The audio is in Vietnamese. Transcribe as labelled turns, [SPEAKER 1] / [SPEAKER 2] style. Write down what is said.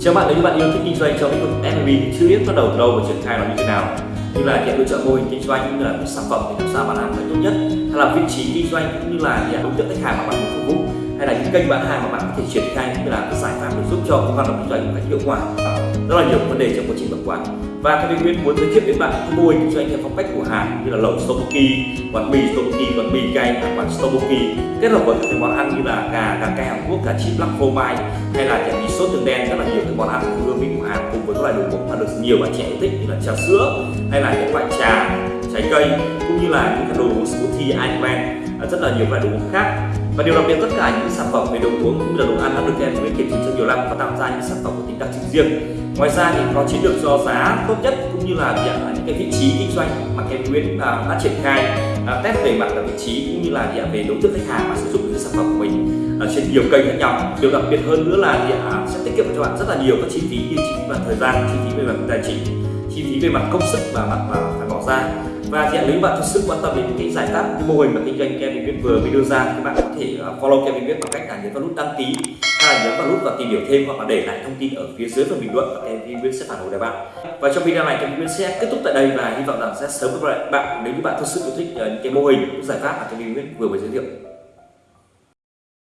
[SPEAKER 1] Chào bạn, nếu như bạn yêu thích kinh doanh trong lĩnh vực F&B thì chưa biết bắt đầu từ đâu và triển khai nó như thế nào. Như là hiện lựa chọn mô hình kinh doanh cũng như là sản phẩm thì làm sao bạn làm được tốt nhất, hay là vị trí kinh doanh cũng như là đối tượng khách hàng mà bạn muốn phục vụ, hay là những kênh bán hàng mà bạn có thể triển khai cũng như là cái giải pháp để giúp cho công hoạt động kinh doanh một cách hiệu quả. Rất là nhiều vấn đề trong quá trình tập quán và cái Nguyên muốn giới thiệu đến bạn cái mô hình kinh doanh theo phong cách của Hàn như là lẩu tteokbokki, quán mì tteokbokki, quán mì cay, à, quán tteokbokki kết hợp với các món ăn như là gà, gà cay Hàn Quốc, gà chip lắc phô mai hay là chả mì sốt tương đen. Rất là nhiều cái món ăn của hương vị của Hàn cùng với các loại đồ uống mà được nhiều bạn trẻ yêu thích như là trà sữa hay là những loại trà trái cây cũng như là những cái đồ uống smoothie Iceland à, rất là nhiều loại đồ uống khác và điều đặc biệt tất cả những sản phẩm về đồ uống cũng như là đồ ăn đã được em kiểm chứng trong nhiều năm và tạo ra những sản phẩm có tính đặc trưng riêng. Ngoài ra thì có chiến lược do giá tốt nhất cũng như là những cái vị trí kinh doanh mà em Nguyễn à, đã triển khai à, test về mặt là vị trí cũng như là về đối tượng khách hàng mà sử dụng những sản phẩm của mình à, trên nhiều kênh khác nhau. Điều đặc biệt hơn nữa là sẽ tiết kiệm cho bạn rất là nhiều các chi phí như chi phí về thời gian, chi phí về mặt tài chính, chi phí về mặt công sức và mặt mà phải bỏ ra và thì nếu bạn thực sự quan tâm đến cái giải pháp, cái mô hình mà kinh doanh Kevin Viết vừa mới đưa ra, thì bạn có thể à, follow Kevin Viết bằng cách là nhấn vào nút đăng ký, hay là nhấn vào nút và tìm hiểu thêm hoặc là để lại thông tin ở phía dưới phần bình luận và Kevin Viết sẽ phản hồi lại bạn. Và trong video này, Kevin Viết sẽ kết thúc tại đây và hy vọng rằng sẽ sớm gặp lại bạn. Nếu như bạn thực sự yêu thích à, những cái mô hình, những giải pháp mà Kevin Viết vừa mới giới thiệu.